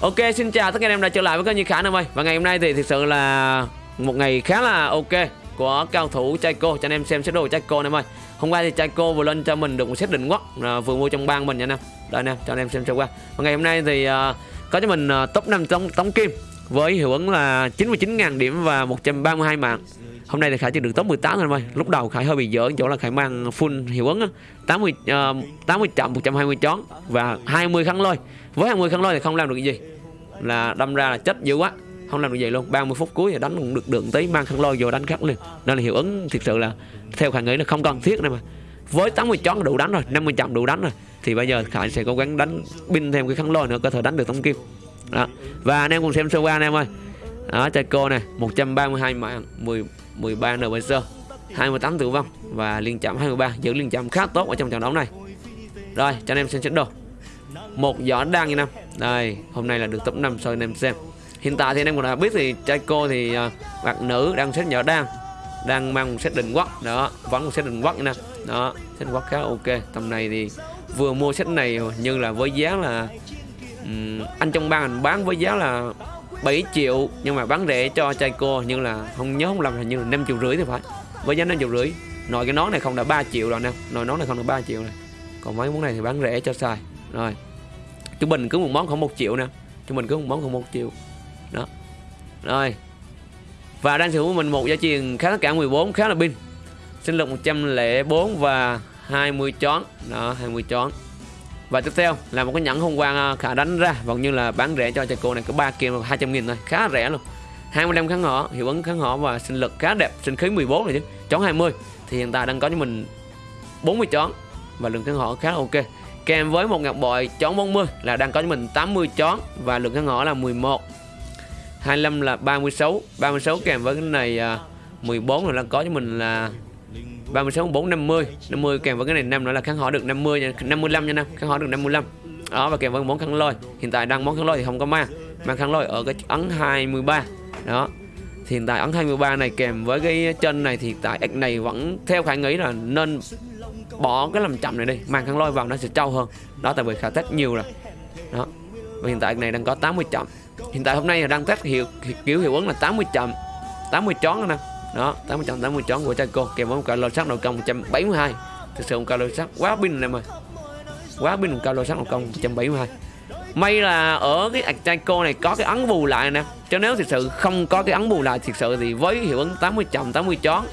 Ok xin chào tất cả anh em đã trở lại với kênh Như Khả Nam ơi. Và ngày hôm nay thì thực sự là một ngày khá là ok của cao thủ Chaiko cho anh em xem xét đồ Chaiko em ơi. Hôm qua thì Chaiko vừa lên cho mình được một set định quốc à, vừa mua trong bang mình nha anh em. Đây anh em cho anh em xem sơ qua. Và ngày hôm nay thì uh, có cho mình uh, top 5 tống, tống kim với hiệu ứng là 99.000 điểm và 132 mạng. Hôm nay thì Khải chỉ được top 18 thôi em ơi. Lúc đầu Khải hơi bị dở chỗ là Khải mang full hiệu ứng á. 80 uh, 80 chậm 120 chón và 20 khăn lôi. Với 20 khăn lôi thì không làm được gì. Là đâm ra là chết dữ quá. Không làm được gì luôn. 30 phút cuối thì đánh cũng được đường tí Mang khăn lôi vô đánh khắc liền. Nên là hiệu ứng thực sự là Theo Khải nghĩ là không cần thiết này mà. Với 80 chón đủ đánh rồi 50 chậm đủ đánh rồi. Thì bây giờ Khải sẽ cố gắng đánh pin thêm cái khăn lôi nữa Có thể đánh được tống kim. Đó. Và anh em cùng xem sơ qua anh em ơi. Đó chơi cô này 132 mạng 10 13 NPC 28 tử vong và liên chạm 23 giữ liên chạm khá tốt ở trong trận đấu này. Rồi cho anh em xem trận đồ một giỏ đang như năm. Đây hôm nay là được top 5 cho anh em xem. Hiện tại thì anh em cũng đã biết thì trai cô thì uh, bạn nữ đang xếp giỏ đang đang mang một set định quốc. Đó vẫn một set định quốc như năm. Đó set quốc khá ok. Tầm này thì vừa mua set này nhưng là với giá là um, anh trong ban anh bán với giá là 7 triệu, nhưng mà bán rẻ cho chai cô nhưng là không nhớ, không lầm hình như là 5 triệu rưỡi thì phải. Với giá 5 triệu rưỡi, nội cái nón này không đã 3 triệu rồi nè, nội nón này không được 3 triệu này còn mấy món này thì bán rẻ cho xài rồi, trung bình cứ một món khoảng một triệu nè, trung bình cứ một món khoảng một triệu. Đó. Rồi, và đang sở hữu mình một giá truyền khá tất cả 14 khá là pin. Sinh lực 104 và 20 chón. Đó 20 chón và tiếp theo là một cái nhẫn hôm qua à, khả đánh ra. Vẫn như là bán rẻ cho cho cô này có 3 kim 200 nghìn thôi. Khá rẻ luôn. 25 kháng họ hiệu ứng kháng họ và sinh lực khá đẹp. Sinh khí 14 rồi chứ. Chón 20 thì hiện tại đang có cho mình 40 chón. Và lượng kháng họ khá là ok. Kèm với một ngọc bội chón 40 là đang có cho mình 80 chón. Và lượng kháng họ là 11 25 là 36 36 kèm với cái này à, 14 là đang có cho mình là 36 4 50 50 kèm với cái này 5 nữa là kháng hỏi được 50 nha 55 nha năm kháng hỏi được 55 đó, và kèm với món khăn lôi. Hiện tại đang món khăn lôi thì không có ma. Mà khăn lôi ở cái ấn 23 đó. Thì hiện tại ấn 23 này kèm với cái chân này thì tại ếch này vẫn theo khả nghĩ là nên bỏ cái làm chậm này đi. Mang khăn lôi vào nó sẽ trâu hơn. Đó, tại vì khả test nhiều rồi. Đó. Và hiện tại này đang có 80 chậm. Hiện tại hôm nay là đang test hiệu, kiểu hiệu ứng là 80 chậm 80 chón nè đó 80 chậm 80 chón của Chaco kèm với một cao lô sắc nội công 172 thực sự một cao lô sắc quá pin này mà quá pin một cao lô sắc nội công 172 may là ở cái Achaiko này có cái ấn bù lại nè. Cho nếu thực sự không có cái ấn bù lại, thực sự thì với hiệu ứng 80 chồng 80 chón,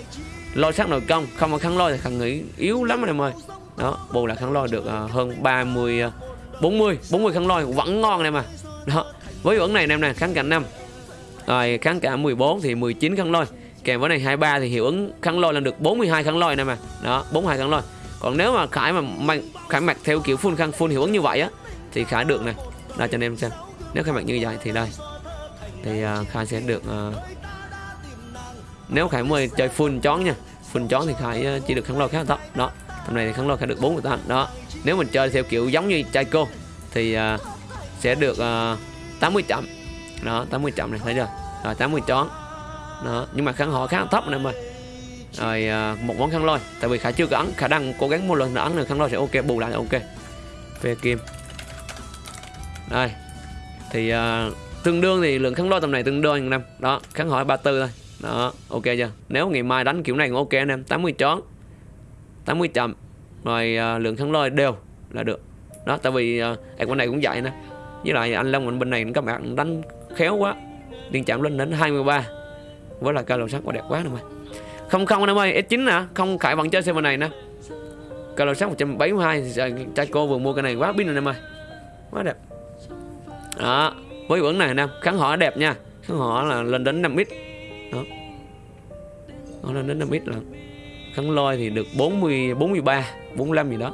lôi sát nội công không có khăn lôi thì khăn nghĩ yếu lắm anh em ơi. Đó, bù lại khăn lôi được à, hơn 30 40 40 khăn lôi vẫn ngon này mà đó, với hiệu ứng này em nè, kháng cả 5 rồi kháng cả 14 thì 19 khăn lôi kèm với này 23 thì hiệu ứng khăn lôi là được 42 khăn lôi này mà đó 42 khăn lôi. Còn nếu mà khải mà mặc khải mặc theo kiểu full khăn full hiệu ứng như vậy á thì khải được này đây cho anh em xem. Nếu khải mặc như vậy thì đây. Thì uh, khải sẽ được uh, nếu khải mới chơi full chón nha. Full chón thì khải uh, chỉ được kháng lôi khá là thấp đó hôm nay thì kháng lôi khải được 48 đó nếu mình chơi theo kiểu giống như chai cô thì uh, sẽ được uh, 80 chậm đó 80 chậm này thấy chưa? Rồi 80 chón đó nhưng mà kháng họ khá là thấp này mà. Rồi uh, một món kháng lôi tại vì khả chưa có ấn khả năng cố gắng một lần nữa ấn được kháng lôi sẽ ok bù lại là ok. Về kim. Đây thì uh, tương đương thì lượng kháng lôi tầm này tương đương anh em. Đó kháng hỏi 34 thôi. Đó ok chưa? Nếu ngày mai đánh kiểu này cũng ok anh em 80 chón 80 chậm. Rồi uh, lượng kháng lôi đều là được. Đó tại vì uh, bên này cũng vậy nè. Với lại anh Long bên này các bạn đánh khéo quá. Liên chạm lên đến 23 với là cao lồng sắt quá đẹp quá nè mày. Không không anh em ơi S9 nè. Không khải vẫn chơi server này nè. Cao lầu sắc 172 thì trai cô vừa mua cái này quá pin rồi em ơi quá đẹp. Đó, với vẫn này nè, kháng họ đẹp nha. Kháng họ là lên đến 5 ít đó. Nó lên đến 5 ít là kháng lôi thì được 40 43 45 gì đó.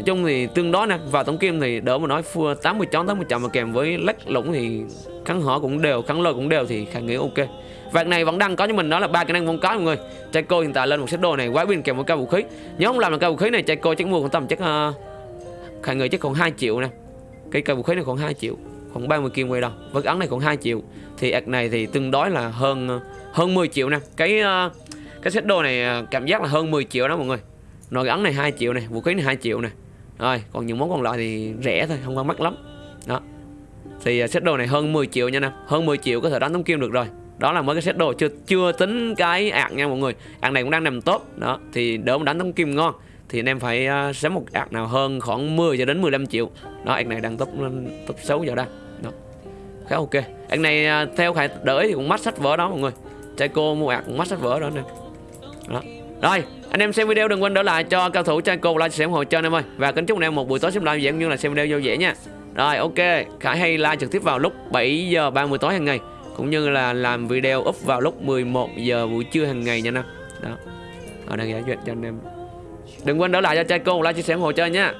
Nói chung thì tương đối nè Vào tổng kim thì đỡ mà nói 80 chón 80 chậm mà kèm với lách lũng thì kháng hở cũng đều kháng lôi cũng đều thì khả nghĩ ok. Vạt này vẫn đang có cho mình đó là ba kỹ năng vong có mọi người. Trai cô hiện tại lên một set đồ này quá pin kèm một cao vũ khí. Nhớ không làm được cao vũ khí này trai cô chắc mua khoảng tầm chắc ờ, uh, khả nghĩ chắc khoảng 2 triệu nè. Cái cao vũ khí này khoảng 2 triệu Khoảng 30 kim quay đâu Với ấn này khoảng 2 triệu. Thì ạc này thì tương đối là hơn ờ, hơn 10 triệu nè. Cái uh, cái set đồ này cảm giác là hơn 10 triệu đó mọi người. Rồi cái ấn này 2 triệu này Vũ khí này 2 triệu này rồi còn những món còn lại thì rẻ thôi Không có mắc lắm. Đó. Thì à, set đồ này hơn 10 triệu nha nè. Hơn 10 triệu có thể đánh tống kim được rồi. Đó là mới cái set đồ chưa chưa tính cái ạc nha mọi người. Ạc này cũng đang nằm tốt đó thì đỡ đánh tống kim ngon thì anh em phải uh, một ạc nào hơn khoảng 10 cho đến 15 triệu. Đó ạc này đang top top 6 giờ đây đó. Khá ok. Ạc này uh, theo khải đợi thì cũng mắc sách vở đó mọi người. Trai cô mua ạc cũng mắc sách vở đó nè. Đó rồi, anh em xem video đừng quên đỡ lại cho cao thủ trai cô like chia sẻ ủng hộ cho anh em ơi. Và kính chúc anh em một buổi tối xem live dễ cũng như là xem video vui vẻ nha. Rồi, ok. Khải hay like trực tiếp vào lúc 7 giờ 30 tối hàng ngày, cũng như là làm video up vào lúc 11 giờ buổi trưa hàng ngày nha anh em. Đó. Ở đây giải duyệt cho anh em. Đừng quên đỡ lại cho trai cô like chia sẻ ủng hộ cho nha.